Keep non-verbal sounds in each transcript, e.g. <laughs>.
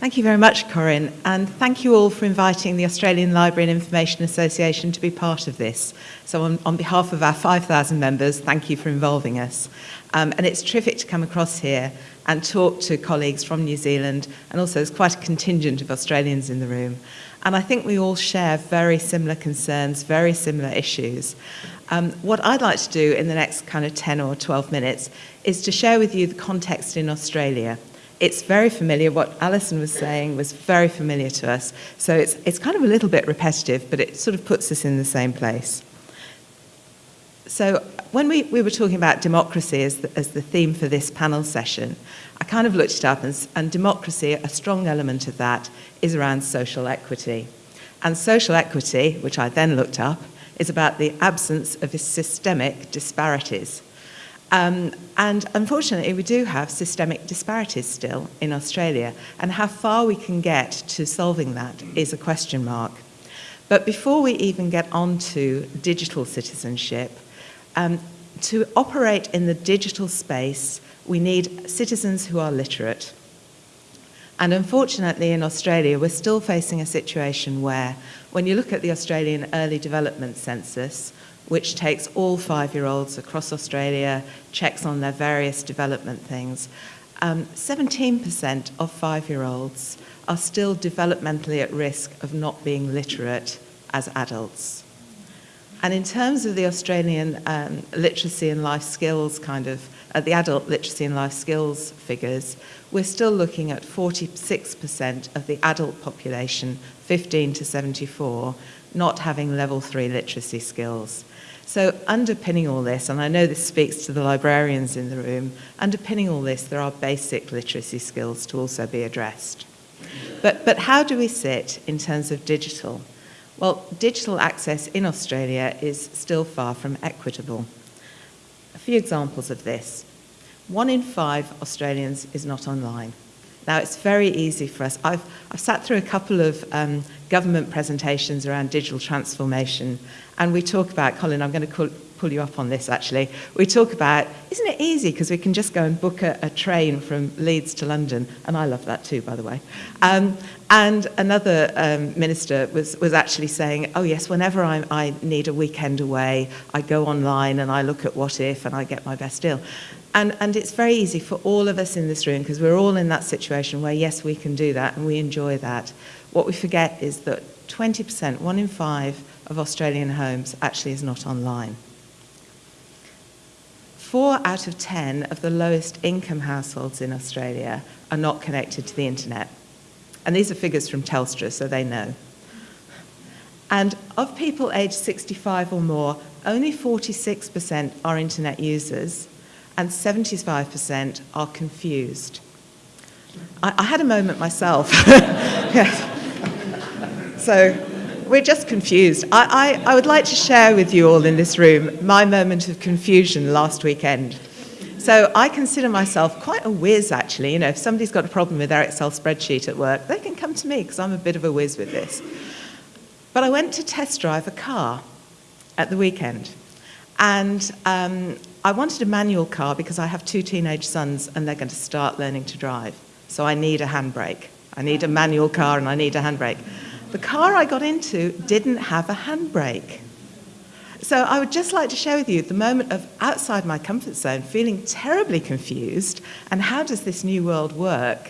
Thank you very much, Corinne, and thank you all for inviting the Australian Library and Information Association to be part of this. So on, on behalf of our 5,000 members, thank you for involving us. Um, and it's terrific to come across here and talk to colleagues from New Zealand, and also there's quite a contingent of Australians in the room. And I think we all share very similar concerns, very similar issues. Um, what I'd like to do in the next kind of 10 or 12 minutes is to share with you the context in Australia it's very familiar. What Alison was saying was very familiar to us. So it's, it's kind of a little bit repetitive, but it sort of puts us in the same place. So when we, we were talking about democracy as the, as the theme for this panel session, I kind of looked it up and, and democracy, a strong element of that is around social equity. And social equity, which I then looked up, is about the absence of systemic disparities. Um, and unfortunately, we do have systemic disparities still in Australia, and how far we can get to solving that is a question mark. But before we even get on to digital citizenship, um, to operate in the digital space, we need citizens who are literate. And unfortunately, in Australia, we're still facing a situation where, when you look at the Australian Early Development Census, which takes all five-year-olds across Australia, checks on their various development things. 17% um, of five-year-olds are still developmentally at risk of not being literate as adults. And in terms of the Australian um, literacy and life skills kind of, uh, the adult literacy and life skills figures, we're still looking at 46% of the adult population, 15 to 74, not having level three literacy skills. So underpinning all this, and I know this speaks to the librarians in the room, underpinning all this, there are basic literacy skills to also be addressed. But, but how do we sit in terms of digital? Well, digital access in Australia is still far from equitable. A few examples of this. One in five Australians is not online. Now, it's very easy for us. I've, I've sat through a couple of um, government presentations around digital transformation, and we talk about, Colin, I'm going to call, pull you up on this actually. We talk about, isn't it easy because we can just go and book a, a, train from Leeds to London, and I love that too, by the way. Um, and another um, minister was, was actually saying, oh yes, whenever I, I need a weekend away, I go online and I look at Wotif and I get my best deal. And, and it's very easy for all of us in this room because we're all in that situation where, yes, we can do that and we enjoy that. What we forget is that 20%, one in five of Australian homes actually is not online. Four out of 10 of the lowest income households in Australia are not connected to the internet. And these are figures from Telstra, so they know. And of people aged 65 or more, only 46% are internet users, and 75% are confused. I, I, had a moment myself. <laughs> yes. So we're just confused. I, I, I would like to share with you all in this room my moment of confusion last weekend. So I consider myself quite a whiz, actually. You know, if somebody's got a problem with their Excel spreadsheet at work, they can come to me because I'm a bit of a whiz with this. But I went to test drive a car at the weekend. And um, I wanted a manual car because I have two teenage sons and they're going to start learning to drive. So I need a handbrake. I need a manual car and I need a handbrake. The car I got into didn't have a handbrake. So I would just like to share with you the moment of outside my comfort zone, feeling terribly confused, and how does this new world work,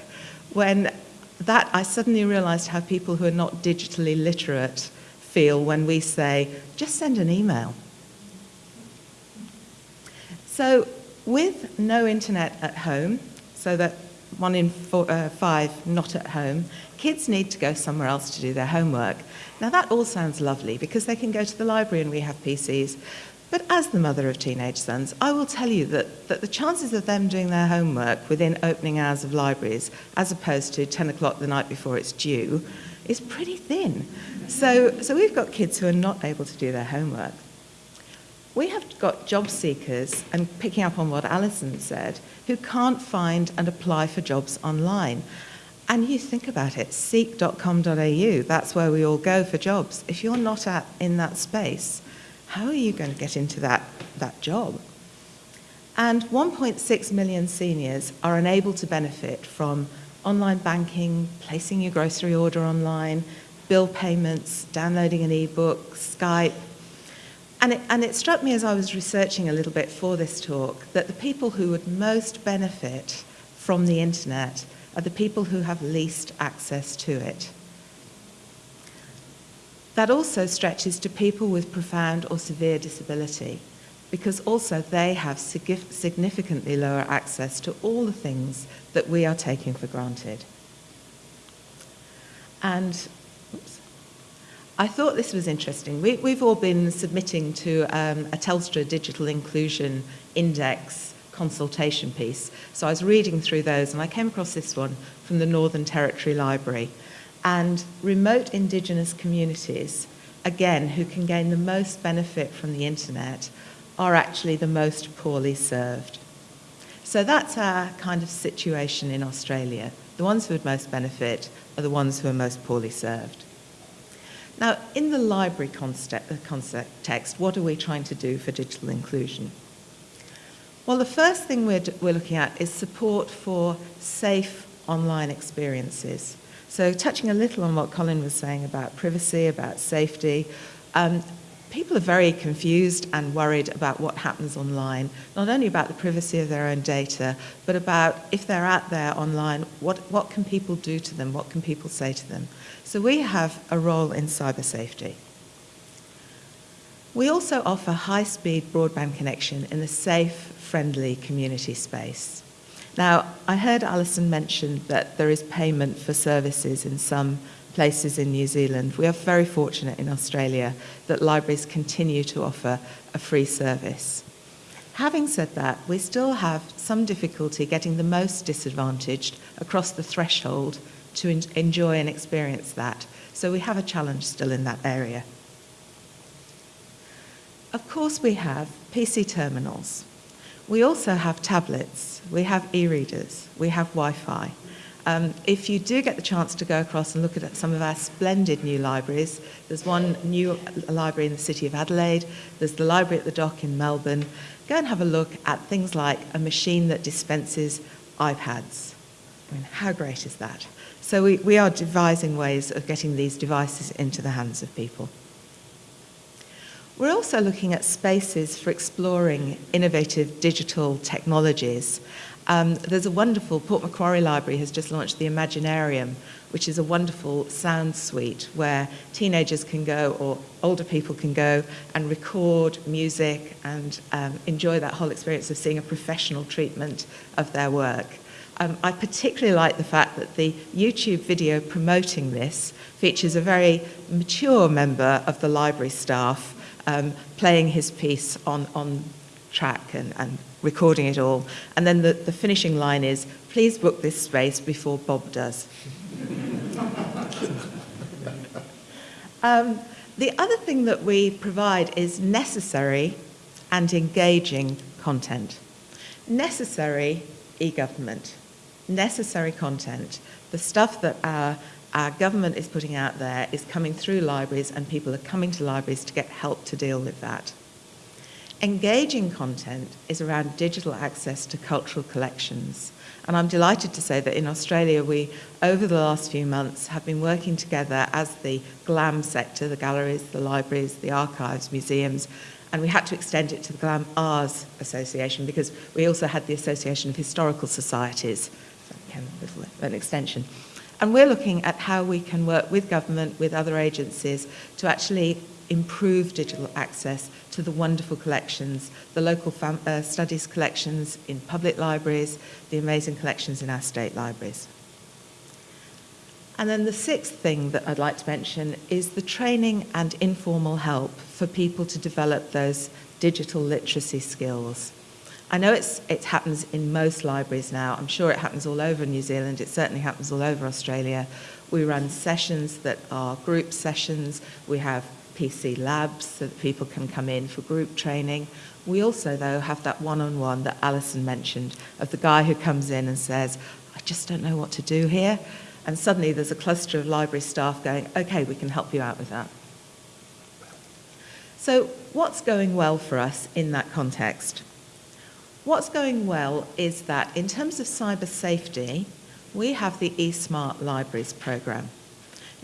when that I suddenly realized how people who are not digitally literate feel when we say, just send an email. So with no internet at home, so that one in four, uh, five not at home, kids need to go somewhere else to do their homework. Now that all sounds lovely because they can go to the library and we have PCs. But as the mother of teenage sons, I will tell you that, that the chances of them doing their homework within opening hours of libraries, as opposed to 10 o'clock the night before it's due, is pretty thin. So, so we've got kids who are not able to do their homework. We have got job seekers, and picking up on what Alison said, who can't find and apply for jobs online. And you think about it, seek.com.au, that's where we all go for jobs. If you're not at, in that space, how are you going to get into that, that job? And 1.6 million seniors are unable to benefit from online banking, placing your grocery order online, bill payments, downloading an e-book, Skype. And it, and it struck me as I was researching a little bit for this talk that the people who would most benefit from the internet are the people who have least access to it. That also stretches to people with profound or severe disability because also they have significantly lower access to all the things that we are taking for granted. And I thought this was interesting. We, have all been submitting to um, a Telstra Digital Inclusion Index consultation piece. So I was reading through those and I came across this one from the Northern Territory Library. And remote Indigenous communities, again, who can gain the most benefit from the internet, are actually the most poorly served. So that's our kind of situation in Australia. The ones who would most benefit are the ones who are most poorly served. Now, in the library context, uh, what are we trying to do for digital inclusion? Well, the first thing we're, we're looking at is support for safe online experiences. So touching a little on what Colin was saying about privacy, about safety, um, people are very confused and worried about what happens online, not only about the privacy of their own data, but about if they're out there online, what, what can people do to them, what can people say to them. So we have a role in cyber safety. We also offer high-speed broadband connection in a safe, friendly community space. Now, I heard Alison mention that there is payment for services in some places in New Zealand. We are very fortunate in Australia that libraries continue to offer a free service. Having said that, we still have some difficulty getting the most disadvantaged across the threshold to enjoy and experience that. So we have a challenge still in that area. Of course we have PC terminals. We also have tablets, we have e-readers, we have Wi-Fi. Um, if you do get the chance to go across and look at some of our splendid new libraries, there's one new library in the city of Adelaide, there's the library at the dock in Melbourne. Go and have a look at things like a machine that dispenses iPads. I mean, how great is that? So we, we are devising ways of getting these devices into the hands of people. We're also looking at spaces for exploring innovative digital technologies um, there's a wonderful, Port Macquarie Library has just launched the Imaginarium, which is a wonderful sound suite where teenagers can go or older people can go and record music and um, enjoy that whole experience of seeing a professional treatment of their work. Um, I particularly like the fact that the YouTube video promoting this features a very mature member of the library staff um, playing his piece on, on track and, and recording it all. And then the, the finishing line is, please book this space before Bob does. <laughs> um, the other thing that we provide is necessary and engaging content. Necessary e-government, necessary content, the stuff that our, our government is putting out there is coming through libraries and people are coming to libraries to get help to deal with that. Engaging content is around digital access to cultural collections. And I'm delighted to say that in Australia, we, over the last few months, have been working together as the GLAM sector, the galleries, the libraries, the archives, museums, and we had to extend it to the GLAM Ars Association because we also had the Association of Historical Societies, so an extension. And we're looking at how we can work with government, with other agencies, to actually improve digital access to the wonderful collections, the local uh, studies collections in public libraries, the amazing collections in our state libraries. And then the sixth thing that I'd like to mention is the training and informal help for people to develop those digital literacy skills. I know it's, it happens in most libraries now. I'm sure it happens all over New Zealand. It certainly happens all over Australia. We run sessions that are group sessions. We have PC labs so that people can come in for group training. We also, though, have that one-on-one -on -one that Alison mentioned of the guy who comes in and says, I just don't know what to do here. And suddenly there's a cluster of library staff going, okay, we can help you out with that. So what's going well for us in that context? What's going well is that in terms of cyber safety, we have the eSmart Libraries programme.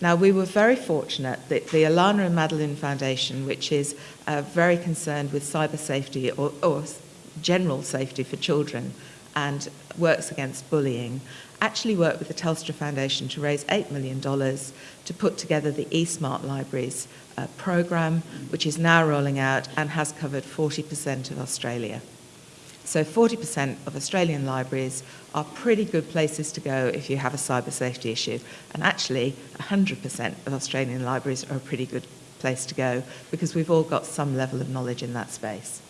Now, we were very fortunate that the Alannah and Madeline Foundation, which is uh, very concerned with cyber safety or, or general safety for children and works against bullying, actually worked with the Telstra Foundation to raise $8 million to put together the eSmart Libraries uh, program, which is now rolling out and has covered 40% of Australia. So 40% of Australian libraries are pretty good places to go if you have a cyber safety issue. And actually, 100% of Australian libraries are a pretty good place to go because we've all got some level of knowledge in that space.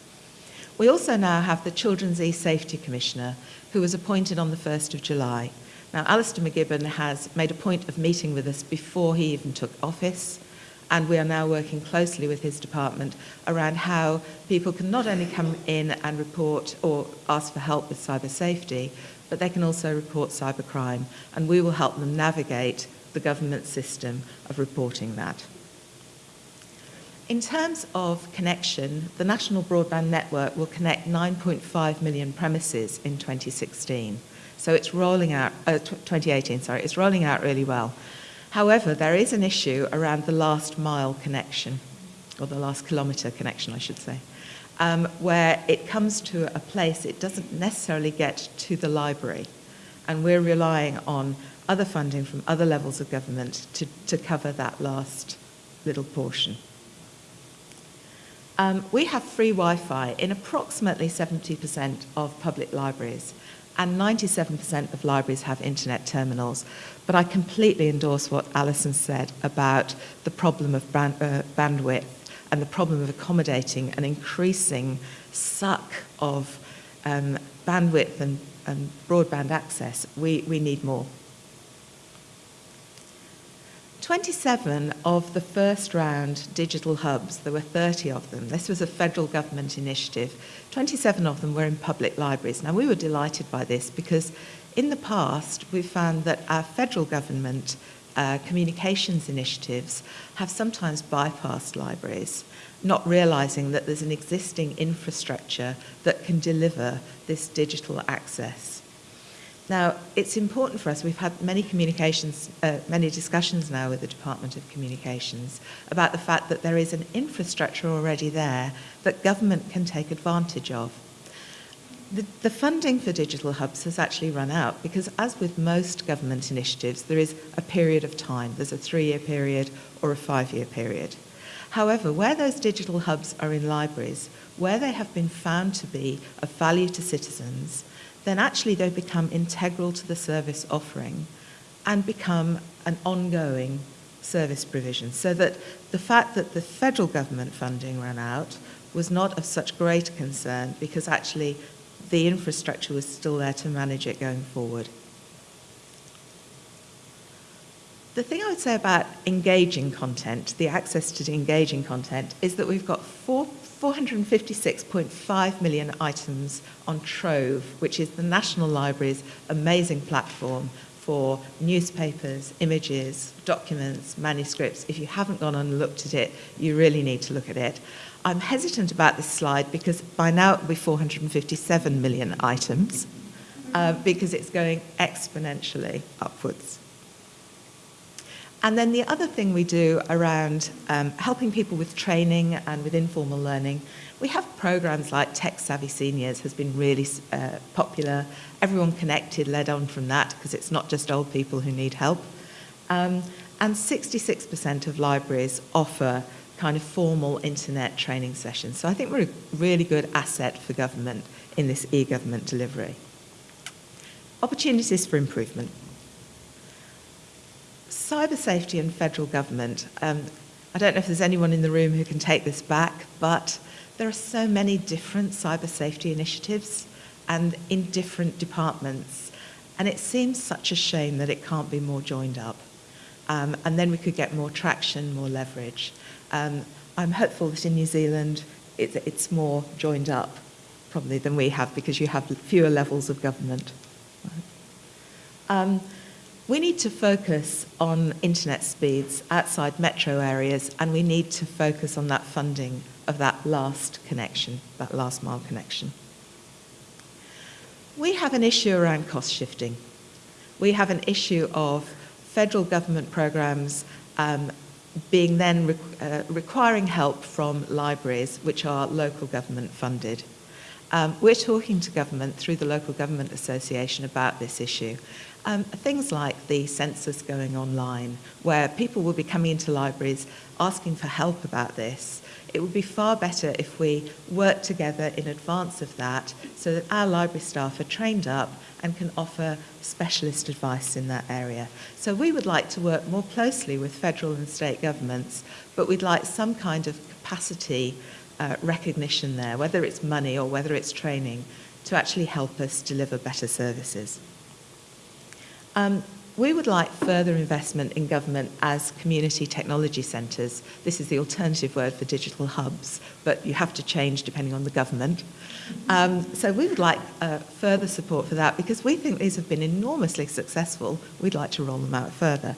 We also now have the Children's E-Safety Commissioner who was appointed on the 1st of July. Now, Alastair MacGibbon has made a point of meeting with us before he even took office and we are now working closely with his department around how people can not only come in and report or ask for help with cyber safety, but they can also report cybercrime, and we will help them navigate the government system of reporting that. In terms of connection, the National Broadband Network will connect 9.5 million premises in 2016. So it's rolling out, uh, 2018, sorry, it's rolling out really well. However, there is an issue around the last mile connection, or the last kilometre connection, I should say, um, where it comes to a place it doesn't necessarily get to the library. And we're relying on other funding from other levels of government to, to cover that last little portion. Um, we have free Wi-Fi in approximately 70% of public libraries and 97% of libraries have internet terminals. But I completely endorse what Alison said about the problem of band, uh, bandwidth and the problem of accommodating an increasing suck of um, bandwidth and, and broadband access. We, we need more. 27 of the first round digital hubs, there were 30 of them, this was a federal government initiative, 27 of them were in public libraries. Now we were delighted by this because in the past we found that our federal government uh, communications initiatives have sometimes bypassed libraries, not realising that there's an existing infrastructure that can deliver this digital access. Now, it's important for us, we've had many communications, uh, many discussions now with the Department of Communications about the fact that there is an infrastructure already there that government can take advantage of. The, the funding for digital hubs has actually run out because as with most government initiatives, there is a period of time. There's a three-year period or a five-year period. However, where those digital hubs are in libraries, where they have been found to be of value to citizens, then actually they become integral to the service offering and become an ongoing service provision. So that the fact that the federal government funding ran out was not of such great concern because actually the infrastructure was still there to manage it going forward. The thing I would say about engaging content, the access to engaging content, is that we've got four 456.5 million items on Trove, which is the National Library's amazing platform for newspapers, images, documents, manuscripts. If you haven't gone and looked at it, you really need to look at it. I'm hesitant about this slide because by now it will be 457 million items uh, because it's going exponentially upwards. And then the other thing we do around um, helping people with training and with informal learning, we have programs like Tech Savvy Seniors has been really uh, popular. Everyone connected led on from that because it's not just old people who need help. Um, and 66% of libraries offer kind of formal internet training sessions. So I think we're a really good asset for government in this e-government delivery. Opportunities for improvement cyber safety and federal government. Um, I don't know if there's anyone in the room who can take this back, but there are so many different cyber safety initiatives and in different departments. And it seems such a shame that it can't be more joined up. Um, and then we could get more traction, more leverage. Um, I'm hopeful that in New Zealand it, it's more joined up probably than we have because you have fewer levels of government. Um, we need to focus on internet speeds outside metro areas and we need to focus on that funding of that last connection, that last mile connection. We have an issue around cost shifting. we have an issue of federal government programs um, being then re uh, requiring help from libraries which are local government funded. Um, we're talking to government through the Local Government Association about this issue. Um, things like the census going online, where people will be coming into libraries asking for help about this. It would be far better if we work together in advance of that so that our library staff are trained up and can offer specialist advice in that area. So we would like to work more closely with federal and state governments, but we'd like some kind of capacity uh, recognition there, whether it's money or whether it's training, to actually help us deliver better services. Um, we would like further investment in government as community technology centres. This is the alternative word for digital hubs, but you have to change depending on the government. Um, so we would like uh, further support for that because we think these have been enormously successful. We'd like to roll them out further.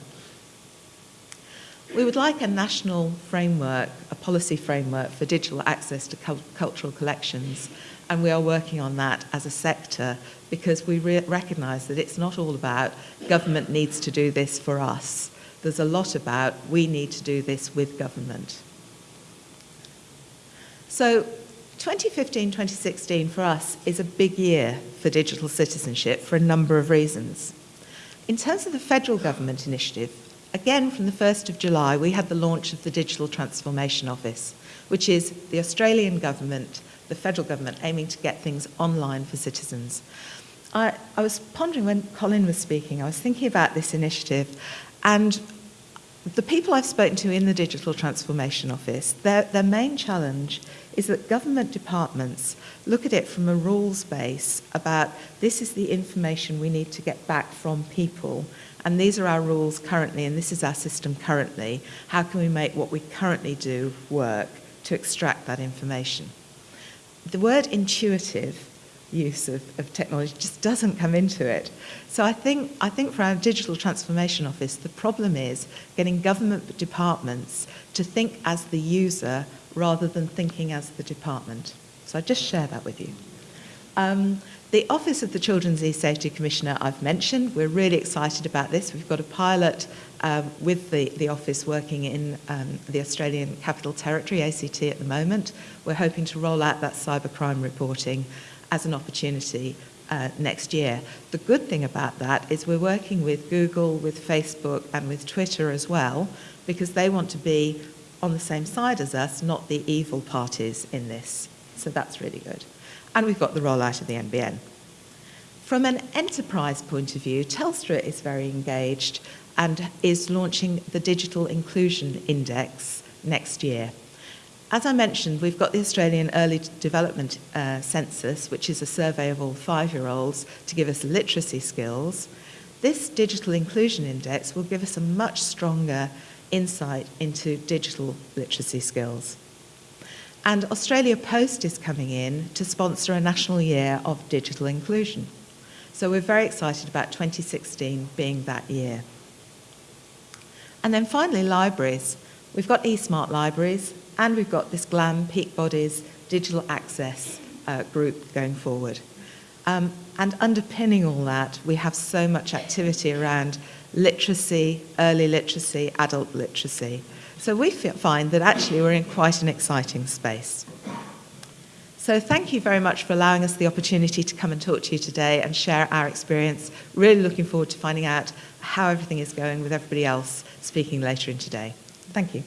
We would like a national framework, a policy framework for digital access to cultural collections, and we are working on that as a sector because we re recognise that it's not all about government needs to do this for us. There's a lot about we need to do this with government. So 2015-2016 for us is a big year for digital citizenship for a number of reasons. In terms of the federal government initiative, again from the 1st of July we had the launch of the Digital Transformation Office, which is the Australian government, the federal government aiming to get things online for citizens. I, I was pondering when Colin was speaking, I was thinking about this initiative and the people I've spoken to in the Digital Transformation Office, their, their main challenge is that government departments look at it from a rules base about this is the information we need to get back from people and these are our rules currently and this is our system currently. How can we make what we currently do work to extract that information? The word intuitive use of, of technology just doesn't come into it. So I think, I think for our digital transformation office, the problem is getting government departments to think as the user rather than thinking as the department. So I just share that with you. Um, the Office of the Children's E-Safety Commissioner I've mentioned. We're really excited about this. We've got a pilot um, with the, the office working in um, the Australian Capital Territory, ACT, at the moment. We're hoping to roll out that cybercrime reporting as an opportunity uh, next year. The good thing about that is we're working with Google, with Facebook and with Twitter as well because they want to be on the same side as us, not the evil parties in this. So that's really good. And we've got the rollout of the NBN. From an enterprise point of view, Telstra is very engaged and is launching the Digital Inclusion Index next year. As I mentioned, we've got the Australian Early Development uh, Census, which is a survey of all five-year-olds to give us literacy skills. This Digital Inclusion Index will give us a much stronger insight into digital literacy skills. And Australia Post is coming in to sponsor a national year of digital inclusion. So we're very excited about 2016 being that year. And then finally, libraries. We've got eSmart libraries, and we've got this GLAM Peak Bodies digital access uh, group going forward. Um, and underpinning all that, we have so much activity around literacy, early literacy, adult literacy. So we find that actually we're in quite an exciting space. So thank you very much for allowing us the opportunity to come and talk to you today and share our experience. Really looking forward to finding out how everything is going with everybody else speaking later in today. Thank you.